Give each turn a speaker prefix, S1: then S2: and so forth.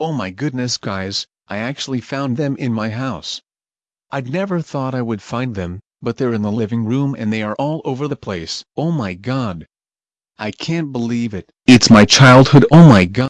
S1: Oh my goodness guys, I actually found them in my house. I'd never thought I would find them, but they're in the living room and they are all over the place. Oh my god. I can't believe it. It's my childhood oh my god.